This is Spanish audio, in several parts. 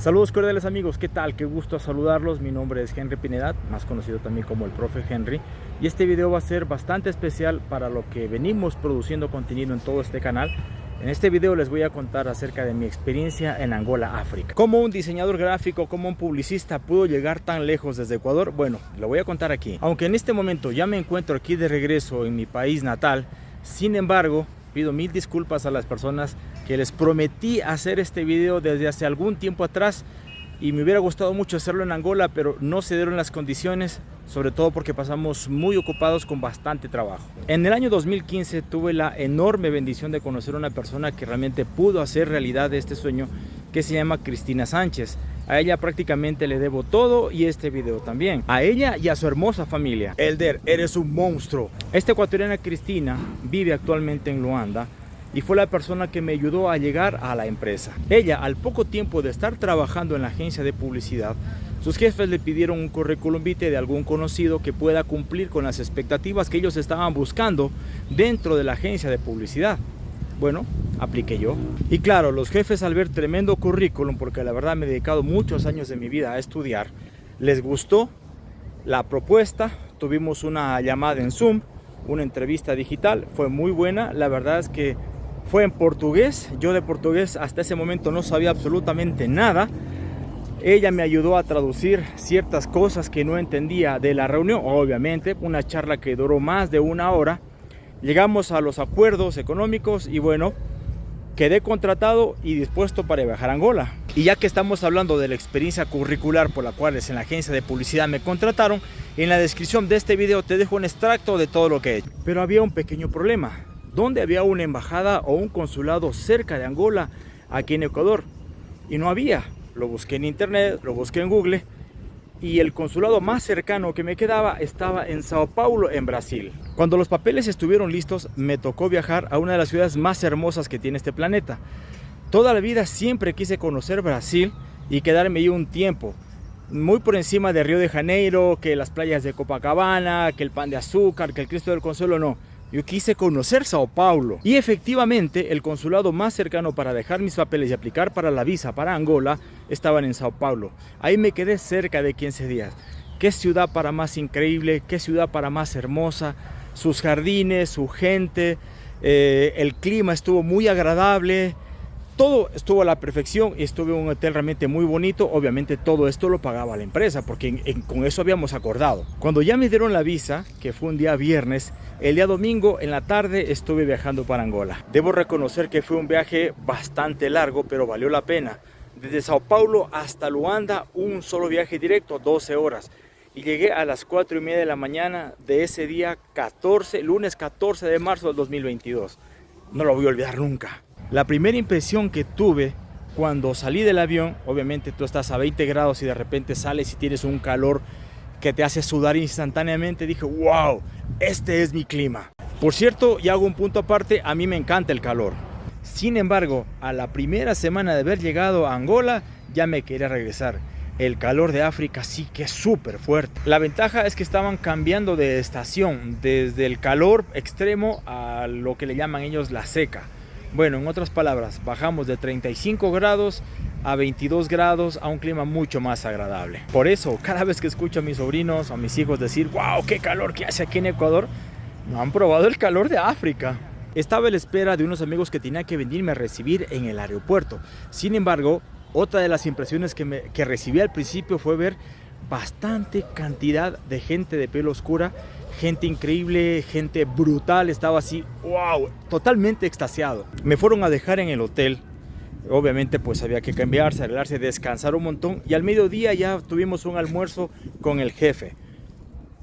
Saludos cordiales amigos, ¿qué tal? Qué gusto saludarlos, mi nombre es Henry Pinedad, más conocido también como el profe Henry y este video va a ser bastante especial para lo que venimos produciendo contenido en todo este canal en este video les voy a contar acerca de mi experiencia en Angola, África. ¿Cómo un diseñador gráfico, como un publicista pudo llegar tan lejos desde Ecuador? Bueno, lo voy a contar aquí. Aunque en este momento ya me encuentro aquí de regreso en mi país natal, sin embargo, pido mil disculpas a las personas que les prometí hacer este video desde hace algún tiempo atrás y me hubiera gustado mucho hacerlo en Angola, pero no se dieron las condiciones, sobre todo porque pasamos muy ocupados con bastante trabajo. En el año 2015 tuve la enorme bendición de conocer a una persona que realmente pudo hacer realidad este sueño, que se llama Cristina Sánchez. A ella prácticamente le debo todo y este video también. A ella y a su hermosa familia. Elder, eres un monstruo. Esta ecuatoriana Cristina vive actualmente en Luanda y fue la persona que me ayudó a llegar a la empresa. Ella, al poco tiempo de estar trabajando en la agencia de publicidad, sus jefes le pidieron un currículum vitae de algún conocido que pueda cumplir con las expectativas que ellos estaban buscando dentro de la agencia de publicidad. Bueno, apliqué yo. Y claro, los jefes al ver tremendo currículum, porque la verdad me he dedicado muchos años de mi vida a estudiar, les gustó la propuesta, tuvimos una llamada en Zoom, una entrevista digital, fue muy buena, la verdad es que fue en portugués, yo de portugués hasta ese momento no sabía absolutamente nada, ella me ayudó a traducir ciertas cosas que no entendía de la reunión, obviamente, una charla que duró más de una hora, Llegamos a los acuerdos económicos y bueno, quedé contratado y dispuesto para viajar a Angola. Y ya que estamos hablando de la experiencia curricular por la cual en la agencia de publicidad me contrataron, en la descripción de este video te dejo un extracto de todo lo que he hecho. Pero había un pequeño problema. ¿Dónde había una embajada o un consulado cerca de Angola, aquí en Ecuador? Y no había. Lo busqué en internet, lo busqué en Google y el consulado más cercano que me quedaba estaba en Sao Paulo, en Brasil. Cuando los papeles estuvieron listos, me tocó viajar a una de las ciudades más hermosas que tiene este planeta. Toda la vida siempre quise conocer Brasil y quedarme ahí un tiempo. Muy por encima de Río de Janeiro, que las playas de Copacabana, que el pan de azúcar, que el Cristo del Consuelo, no. Yo quise conocer Sao Paulo y efectivamente el consulado más cercano para dejar mis papeles y aplicar para la visa para Angola estaban en Sao Paulo. Ahí me quedé cerca de 15 días. Qué ciudad para más increíble, qué ciudad para más hermosa, sus jardines, su gente, eh, el clima estuvo muy agradable, todo estuvo a la perfección y estuve en un hotel realmente muy bonito. Obviamente todo esto lo pagaba la empresa porque con eso habíamos acordado. Cuando ya me dieron la visa, que fue un día viernes, el día domingo en la tarde estuve viajando para Angola. Debo reconocer que fue un viaje bastante largo, pero valió la pena. Desde Sao Paulo hasta Luanda, un solo viaje directo, 12 horas. Y llegué a las 4 y media de la mañana de ese día 14, lunes 14 de marzo del 2022. No lo voy a olvidar nunca. La primera impresión que tuve cuando salí del avión, obviamente tú estás a 20 grados y de repente sales y tienes un calor que te hace sudar instantáneamente, dije, wow, este es mi clima. Por cierto, y hago un punto aparte, a mí me encanta el calor. Sin embargo, a la primera semana de haber llegado a Angola, ya me quería regresar. El calor de África sí que es súper fuerte. La ventaja es que estaban cambiando de estación, desde el calor extremo a lo que le llaman ellos la seca. Bueno, en otras palabras, bajamos de 35 grados a 22 grados a un clima mucho más agradable. Por eso, cada vez que escucho a mis sobrinos o a mis hijos decir, wow, qué calor que hace aquí en Ecuador, no han probado el calor de África. Estaba a la espera de unos amigos que tenía que venirme a recibir en el aeropuerto. Sin embargo, otra de las impresiones que, me, recibí al principio fue ver bastante cantidad de gente de pelo oscura gente increíble, gente brutal, estaba así, wow, totalmente extasiado. Me fueron a dejar en el hotel, obviamente pues había que cambiarse, arreglarse, descansar un montón y al mediodía ya tuvimos un almuerzo con el jefe.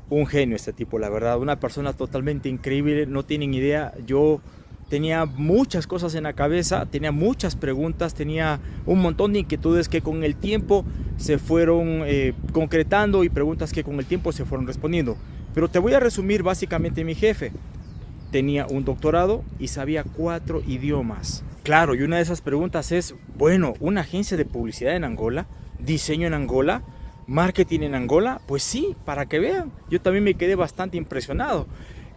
Un genio este tipo, la verdad, una persona totalmente increíble, no tienen idea, yo tenía muchas cosas en la cabeza, tenía muchas preguntas, tenía un montón de inquietudes que con el tiempo se fueron eh, concretando y preguntas que con el tiempo se fueron respondiendo. Pero te voy a resumir básicamente mi jefe. Tenía un doctorado y sabía cuatro idiomas. Claro, y una de esas preguntas es, bueno, ¿una agencia de publicidad en Angola? ¿Diseño en Angola? ¿Marketing en Angola? Pues sí, para que vean. Yo también me quedé bastante impresionado.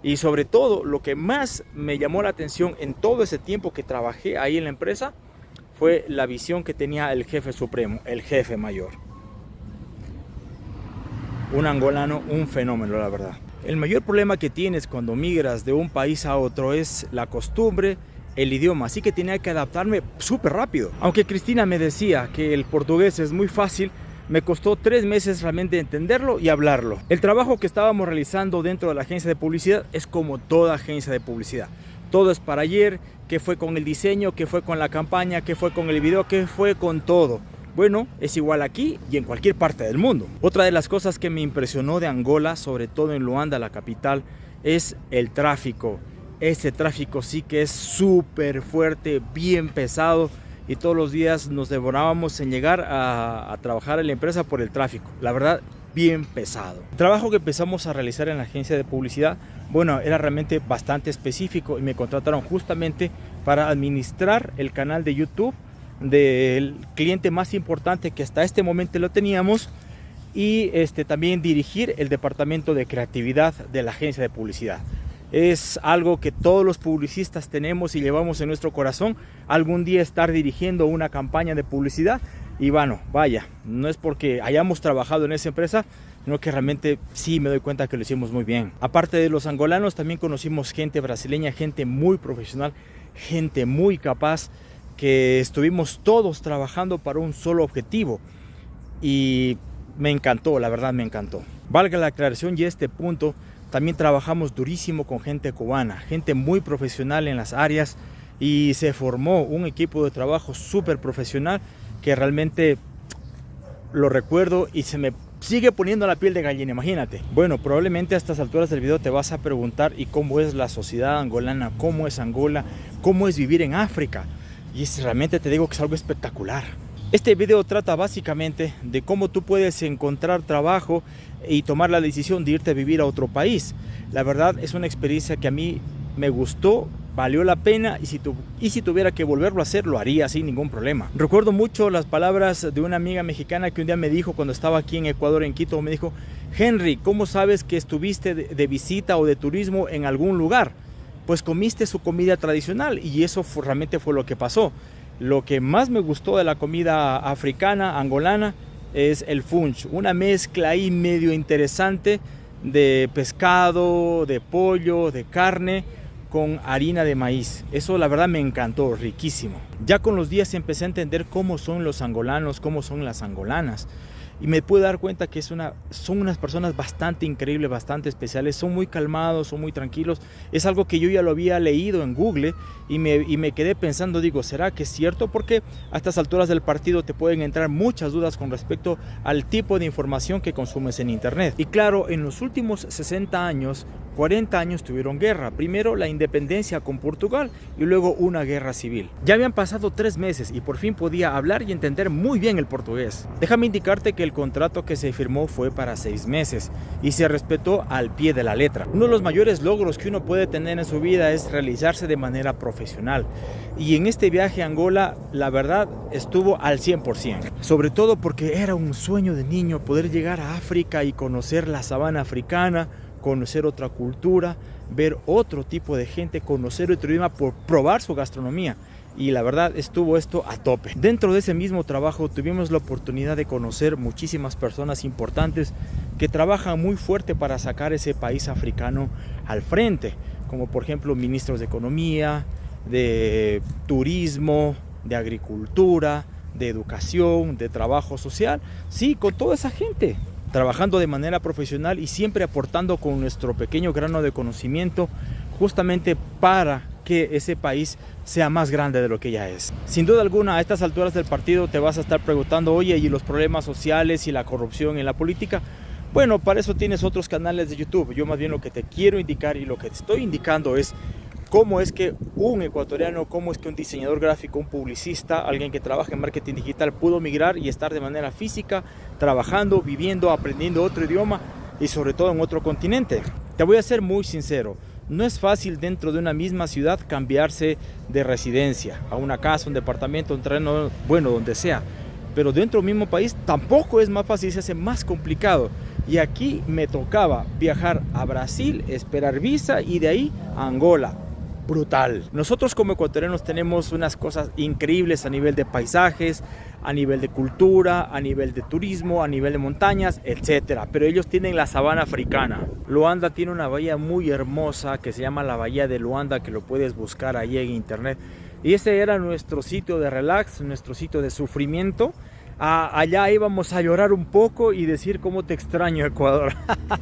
Y sobre todo, lo que más me llamó la atención en todo ese tiempo que trabajé ahí en la empresa fue la visión que tenía el jefe supremo, el jefe mayor. Un angolano, un fenómeno, la verdad. El mayor problema que tienes cuando migras de un país a otro es la costumbre, el idioma, así que tenía que adaptarme súper rápido. Aunque Cristina me decía que el portugués es muy fácil, me costó tres meses realmente entenderlo y hablarlo. El trabajo que estábamos realizando dentro de la agencia de publicidad es como toda agencia de publicidad. Todo es para ayer, que fue con el diseño, que fue con la campaña, que fue con el video, que fue con todo. Bueno, es igual aquí y en cualquier parte del mundo. Otra de las cosas que me impresionó de Angola, sobre todo en Luanda, la capital, es el tráfico este tráfico sí que es súper fuerte, bien pesado y todos los días nos devorábamos en llegar a, trabajar en la empresa por el tráfico. La verdad, bien pesado. El trabajo que empezamos a realizar en la agencia de publicidad, bueno, era realmente bastante específico y me contrataron justamente para administrar el canal de YouTube del cliente más importante que hasta este momento lo teníamos y este, también dirigir el departamento de creatividad de la agencia de publicidad es algo que todos los publicistas tenemos y llevamos en nuestro corazón, algún día estar dirigiendo una campaña de publicidad y bueno, vaya, no es porque hayamos trabajado en esa empresa, sino que realmente sí me doy cuenta que lo hicimos muy bien. Aparte de los angolanos, también conocimos gente brasileña, gente muy profesional, gente muy capaz, que estuvimos todos trabajando para un solo objetivo y me encantó, la verdad me encantó. Valga la aclaración y este punto, también trabajamos durísimo con gente cubana, gente muy profesional en las áreas y se formó un equipo de trabajo súper profesional que realmente lo recuerdo y se me sigue poniendo la piel de gallina, imagínate. Bueno, probablemente a estas alturas del video te vas a preguntar y cómo es la sociedad angolana, cómo es Angola, cómo es vivir en África. Y realmente te digo que es algo espectacular. Este video trata básicamente de cómo tú puedes encontrar trabajo y tomar la decisión de irte a vivir a otro país. La verdad es una experiencia que a mí me gustó, valió la pena y si, tu, y si tuviera que volverlo a hacer lo haría sin ningún problema. Recuerdo mucho las palabras de una amiga mexicana que un día me dijo cuando estaba aquí en Ecuador, en Quito, me dijo, Henry, ¿cómo sabes que estuviste de, visita o de turismo en algún lugar? Pues comiste su comida tradicional y eso realmente fue lo que pasó. Lo que más me gustó de la comida africana, angolana, es el funch, una mezcla ahí medio interesante de pescado, de pollo, de carne con harina de maíz. Eso la verdad me encantó, riquísimo. Ya con los días empecé a entender cómo son los angolanos, cómo son las angolanas y me pude dar cuenta que es una, son unas personas bastante increíbles, bastante especiales, son muy calmados, son muy tranquilos. Es algo que yo ya lo había leído en Google y me, y me quedé pensando, digo, ¿será que es cierto? Porque a estas alturas del partido te pueden entrar muchas dudas con respecto al tipo de información que consumes en Internet. Y claro, en los últimos 60 años 40 años tuvieron guerra, primero la independencia con Portugal y luego una guerra civil. Ya habían pasado tres meses y por fin podía hablar y entender muy bien el portugués. Déjame indicarte que el contrato que se firmó fue para seis meses y se respetó al pie de la letra. Uno de los mayores logros que uno puede tener en su vida es realizarse de manera profesional y en este viaje a Angola la verdad estuvo al 100%, sobre todo porque era un sueño de niño poder llegar a África y conocer la sabana africana, conocer otra cultura, ver otro tipo de gente, conocer otro idioma, por probar su gastronomía. Y la verdad estuvo esto a tope. Dentro de ese mismo trabajo tuvimos la oportunidad de conocer muchísimas personas importantes que trabajan muy fuerte para sacar ese país africano al frente, como por ejemplo ministros de economía, de turismo, de agricultura, de educación, de trabajo social, sí, con toda esa gente trabajando de manera profesional y siempre aportando con nuestro pequeño grano de conocimiento justamente para que ese país sea más grande de lo que ya es. Sin duda alguna, a estas alturas del partido te vas a estar preguntando, oye, ¿y los problemas sociales y la corrupción en la política? Bueno, para eso tienes otros canales de YouTube. Yo más bien lo que te quiero indicar y lo que te estoy indicando es cómo es que un ecuatoriano, cómo es que un diseñador gráfico, un publicista, alguien que trabaja en marketing digital pudo migrar y estar de manera física, trabajando, viviendo, aprendiendo otro idioma y sobre todo en otro continente. Te voy a ser muy sincero, no es fácil dentro de una misma ciudad cambiarse de residencia, a una casa, un departamento, un terreno, bueno, donde sea. Pero dentro del mismo país tampoco es más fácil, se hace más complicado. Y aquí me tocaba viajar a Brasil, esperar visa y de ahí a Angola brutal. Nosotros como ecuatorianos tenemos unas cosas increíbles a nivel de paisajes, a nivel de cultura, a nivel de turismo, a nivel de montañas, etcétera. Pero ellos tienen la sabana africana. Luanda tiene una bahía muy hermosa que se llama la Bahía de Luanda, que lo puedes buscar ahí en internet. Y ese era nuestro sitio de relax, nuestro sitio de sufrimiento. allá íbamos a llorar un poco y decir cómo te extraño Ecuador.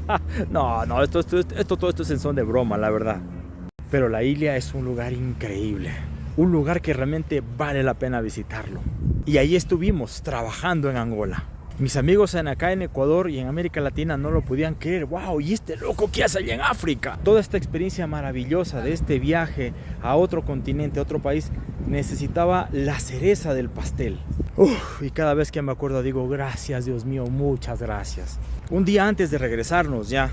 no, no, esto, esto, esto, todo esto es en son de broma, la verdad. Pero la isla es un lugar increíble. Un lugar que realmente vale la pena visitarlo. Y ahí estuvimos trabajando en Angola. Mis amigos en acá en Ecuador y en América Latina no lo podían creer. ¡Wow! ¿Y este loco qué hace allá en África? Toda esta experiencia maravillosa de este viaje a otro continente, a otro país, necesitaba la cereza del pastel. Y cada vez que me acuerdo digo, gracias Dios mío, muchas gracias. Un día antes de regresarnos ya,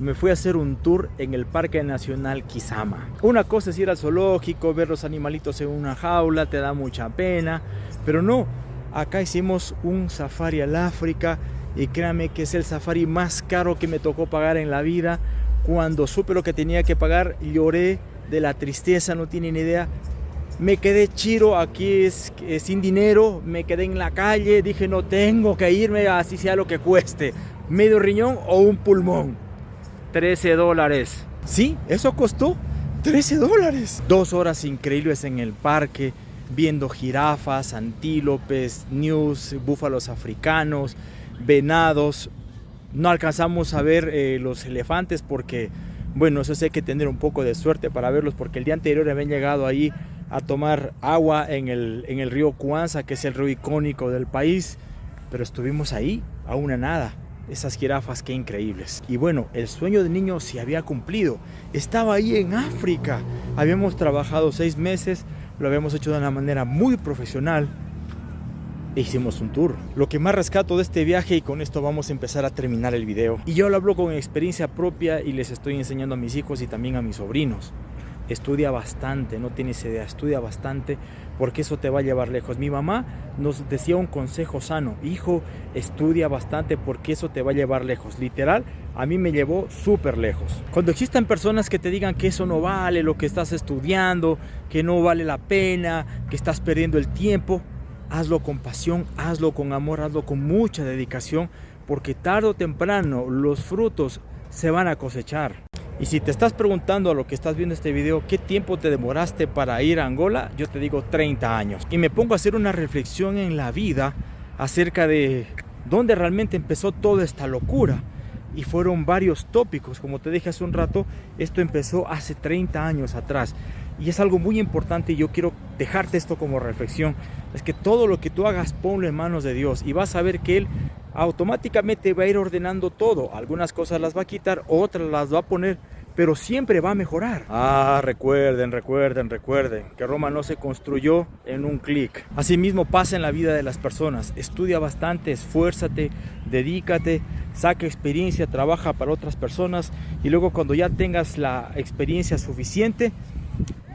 me fui a hacer un tour en el Parque Nacional Kisama. Una cosa es ir al zoológico, ver los animalitos en una jaula, te da mucha pena, pero no, acá hicimos un safari al África y créame que es el safari más caro que me tocó pagar en la vida. Cuando supe lo que tenía que pagar, lloré de la tristeza, no tienen idea. Me quedé chiro aquí es, sin dinero, me quedé en la calle, dije no tengo que irme así sea lo que cueste, medio riñón o un pulmón. 13 dólares. Sí, eso costó 13 dólares. Dos horas increíbles en el parque, viendo jirafas, antílopes, news, búfalos africanos, venados. No alcanzamos a ver eh, los elefantes porque, bueno, eso sí hay que tener un poco de suerte para verlos porque el día anterior habían llegado ahí a tomar agua en el, en el río Cuanza, que es el río icónico del país, pero estuvimos ahí a una nada esas jirafas, qué increíbles. Y bueno, el sueño de niño se había cumplido. Estaba ahí en África. Habíamos trabajado seis meses, lo habíamos hecho de una manera muy profesional. E hicimos un tour. Lo que más rescato de este viaje y con esto vamos a empezar a terminar el video. Y yo lo hablo con experiencia propia y les estoy enseñando a mis hijos y también a mis sobrinos estudia bastante, no tienes idea, estudia bastante porque eso te va a llevar lejos. Mi mamá nos decía un consejo sano, hijo, estudia bastante porque eso te va a llevar lejos. Literal, a mí me llevó súper lejos. Cuando existan personas que te digan que eso no vale lo que estás estudiando, que no vale la pena, que estás perdiendo el tiempo, hazlo con pasión, hazlo con amor, hazlo con mucha dedicación, porque tarde o temprano los frutos se van a cosechar. Y si te estás preguntando a lo que estás viendo este video, ¿qué tiempo te demoraste para ir a Angola? Yo te digo 30 años. Y me pongo a hacer una reflexión en la vida acerca de dónde realmente empezó toda esta locura. Y fueron varios tópicos, como te dije hace un rato, esto empezó hace 30 años atrás. Y es algo muy importante y yo quiero dejarte esto como reflexión. Es que todo lo que tú hagas, ponlo en manos de Dios y vas a ver que Él automáticamente va a ir ordenando todo. Algunas cosas las va a quitar, otras las va a poner, pero siempre va a mejorar. Ah, recuerden, recuerden, recuerden que Roma no se construyó en un clic. Asimismo pasa en la vida de las personas. Estudia bastante, esfuérzate, dedícate, saca experiencia, trabaja para otras personas y luego cuando ya tengas la experiencia suficiente,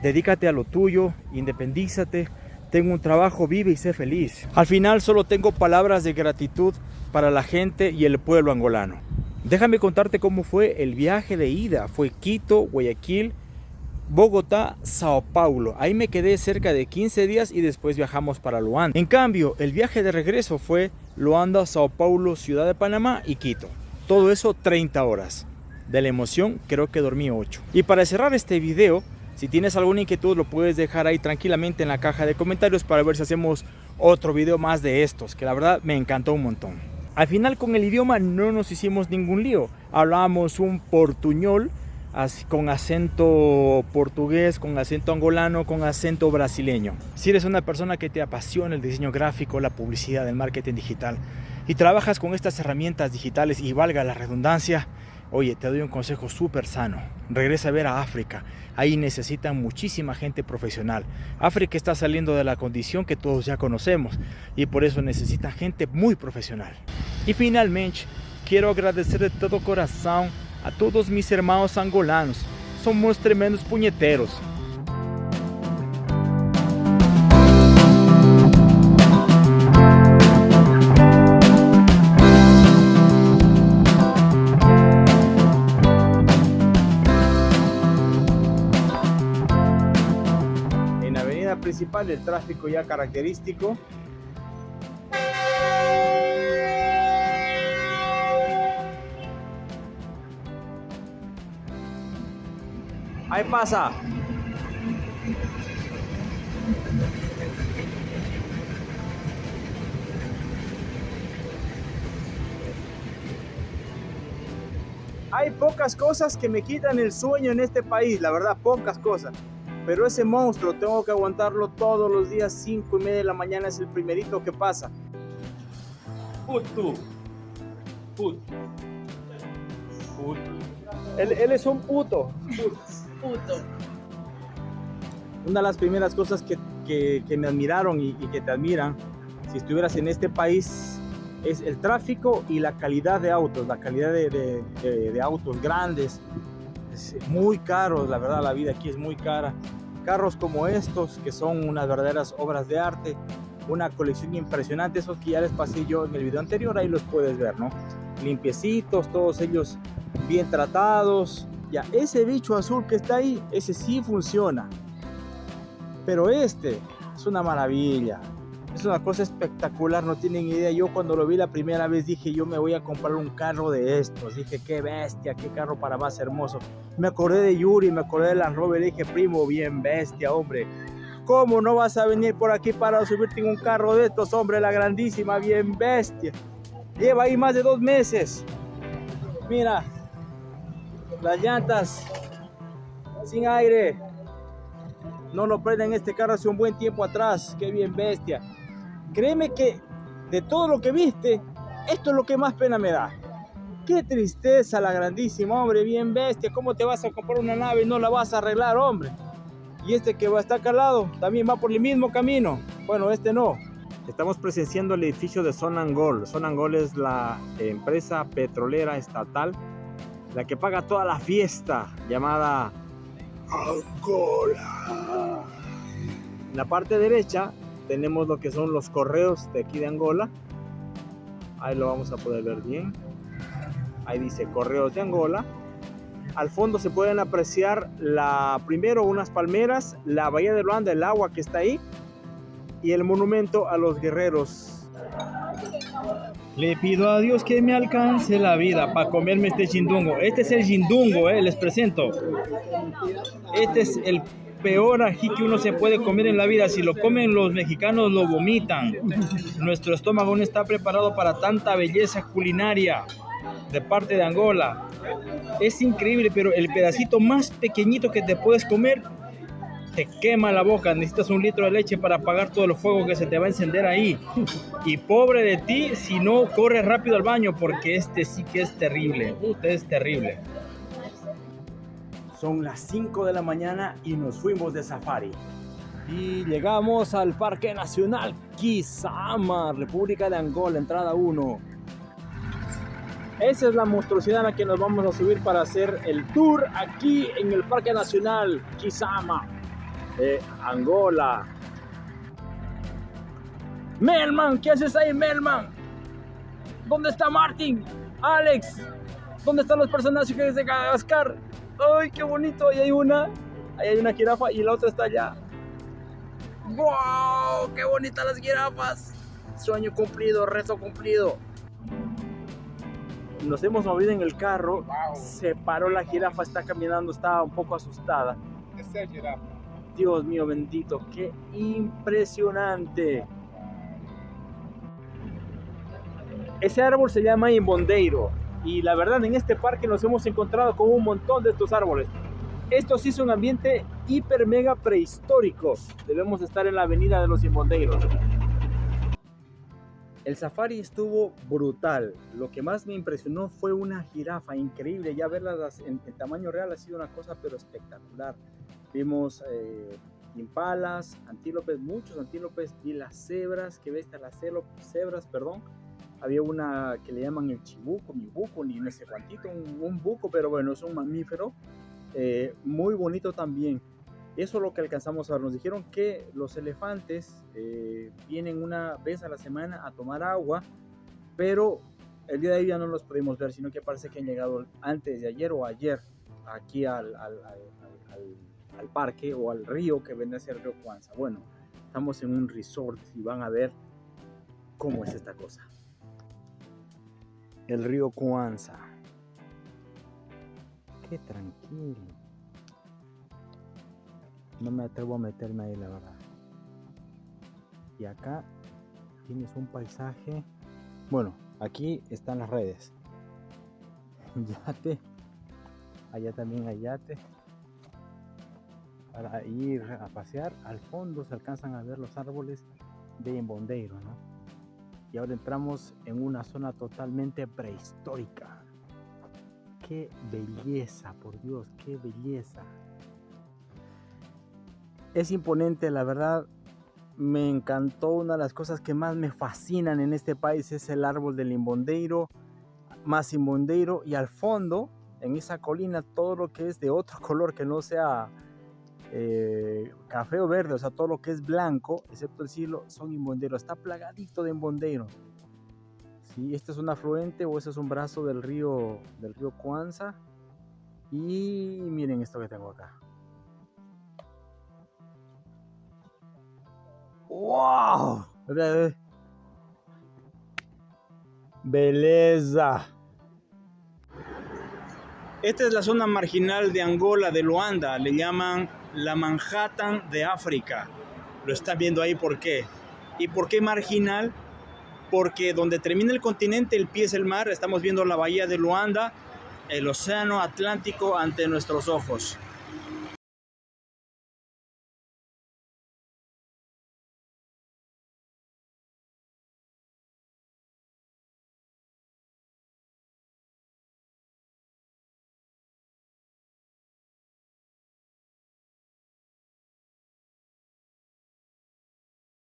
dedícate a lo tuyo, independízate, tengo un trabajo, vive y sé feliz. Al final solo tengo palabras de gratitud para la gente y el pueblo angolano. Déjame contarte cómo fue el viaje de ida. Fue Quito, Guayaquil, Bogotá, Sao Paulo. Ahí me quedé cerca de 15 días y después viajamos para Luanda. En cambio, el viaje de regreso fue Luanda, Sao Paulo, Ciudad de Panamá y Quito. Todo eso 30 horas. De la emoción creo que dormí 8. Y para cerrar este video, si tienes alguna inquietud lo puedes dejar ahí tranquilamente en la caja de comentarios para ver si hacemos otro video más de estos, que la verdad me encantó un montón. Al final con el idioma no nos hicimos ningún lío. Hablábamos un portuñol con acento portugués, con acento angolano, con acento brasileño. Si eres una persona que te apasiona el diseño gráfico, la publicidad, el marketing digital y trabajas con estas herramientas digitales y valga la redundancia, Oye, te doy un consejo súper sano. Regresa a ver a África. Ahí necesitan muchísima gente profesional. África está saliendo de la condición que todos ya conocemos y por eso necesita gente muy profesional. Y finalmente, quiero agradecer de todo corazón a todos mis hermanos angolanos. Somos tremendos puñeteros. principal, el tráfico ya característico. Ahí pasa. Hay pocas cosas que me quitan el sueño en este país, la verdad, pocas cosas. Pero ese monstruo tengo que aguantarlo todos los días, 5 y media de la mañana es el primerito que pasa. Puto. Puto. Puto. Él, él es un puto. Puto. Una de las primeras cosas que, que, que me admiraron y, y que te admiran, si estuvieras en este país, es el tráfico y la calidad de autos, la calidad de, de, de, de autos grandes, es muy caros, la verdad la vida aquí es muy cara. Carros como estos, que son unas verdaderas obras de arte, una colección impresionante, esos que ya les pasé yo en el video anterior, ahí los puedes ver, ¿no? Limpiecitos, todos ellos bien tratados. Ya, ese bicho azul que está ahí, ese sí funciona. Pero este es una maravilla. Es una cosa espectacular, no tienen idea. Yo cuando lo vi la primera vez dije, yo me voy a comprar un carro de estos. Dije, qué bestia, qué carro para más hermoso. Me acordé de Yuri, me acordé de la Rover. Dije, primo, bien bestia, hombre. ¿Cómo no vas a venir por aquí para subirte en un carro de estos, hombre? La grandísima, bien bestia. Lleva ahí más de dos meses. Mira, las llantas sin aire. No lo prenden este carro hace un buen tiempo atrás. Qué bien bestia. Créeme que de todo lo que viste, esto es lo que más pena me da. Qué tristeza la grandísima, hombre, bien bestia. ¿Cómo te vas a comprar una nave y no la vas a arreglar, hombre? Y este que va a estar calado también va por el mismo camino. Bueno, este no. Estamos presenciando el edificio de Sonangol. Sonangol es la empresa petrolera estatal, la que paga toda la fiesta llamada Angola. En la parte derecha tenemos lo que son los correos de aquí de Angola. Ahí lo vamos a poder ver bien. Ahí dice correos de Angola. Al fondo se pueden apreciar la primero unas palmeras, la bahía de Luanda, el agua que está ahí y el monumento a los guerreros. Le pido a Dios que me alcance la vida para comerme este jindungo. Este es el jindungo, eh, les presento. Este es el peor ají que uno se puede comer en la vida. Si lo comen los mexicanos, lo vomitan. Nuestro estómago no está preparado para tanta belleza culinaria de parte de Angola. Es increíble, pero el pedacito más pequeñito que te puedes comer te quema la boca. Necesitas un litro de leche para apagar todo el fuego que se te va a encender ahí. Y pobre de ti si no corres rápido al baño, porque este sí que es terrible. Este es terrible. Son las 5 de la mañana y nos fuimos de safari. Y llegamos al Parque Nacional Kisama, República de Angola, entrada 1. Esa es la monstruosidad a la que nos vamos a subir para hacer el tour aquí en el Parque Nacional Kisama de Angola. Melman, ¿qué haces ahí, Melman? ¿Dónde está Martin? Alex, ¿dónde están los personajes de Madagascar? ¡Ay, qué bonito! Ahí hay una, ahí hay una jirafa y la otra está allá. ¡Wow! ¡Qué bonitas las jirafas! Sueño cumplido, reto cumplido. Nos hemos movido en el carro, Wow. se paró la jirafa, está caminando, estaba un poco asustada. Es jirafa. Dios mío bendito, qué impresionante. Ese árbol se llama imbondeiro y la verdad en este parque nos hemos encontrado con un montón de estos árboles. Esto sí es un ambiente hiper mega prehistórico. Debemos estar en la avenida de los imbondeiros. El safari estuvo brutal. Lo que más me impresionó fue una jirafa increíble. Ya verlas en, en tamaño real ha sido una cosa pero espectacular. Vimos eh, impalas, antílopes, muchos antílopes y las cebras, que ves las cebras, perdón. Había una que le llaman el chibuco, mi buco, ni no sé cuantito, un, un buco, pero bueno, es un mamífero eh, muy bonito también. Eso es lo que alcanzamos a ver. Nos dijeron que los elefantes eh, vienen una vez a la semana a tomar agua, pero el día de hoy ya no los pudimos ver, sino que parece que han llegado antes de ayer o ayer aquí al, al- al- al- al- parque o al río que vende a ser río Cuanza. Bueno, estamos en un resort y van a ver cómo es esta cosa. El río Cuanza. Qué tranquilo. No me atrevo a meterme ahí, la verdad. Y acá tienes un paisaje. Bueno, aquí están las redes. Yate. Allá también hay yate. Para ir a pasear. Al fondo se alcanzan a ver los árboles de Imbondeiro, ¿no? Y ahora entramos en una zona totalmente prehistórica. Qué belleza, por Dios, qué belleza. Es imponente, la verdad. Me encantó una de las cosas que más me fascinan en este país es el árbol del Imbondeiro, más Imbondeiro y al fondo, en esa colina, todo lo que es de otro color que no sea eh, café o verde, o sea, todo lo que es blanco, excepto el cielo, son imbonderos. Está plagadito de imbonderos. Sí, este es un afluente o este es un brazo del río, del río Cuanza. Y miren esto que tengo acá. ¡Wow! Beleza. Esta es la zona marginal de Angola, de Luanda. Le llaman la Manhattan de África. Lo están viendo ahí por qué. ¿Y por qué marginal? Porque donde termina el continente, el pie es el mar. Estamos viendo la bahía de Luanda, el océano Atlántico ante nuestros ojos.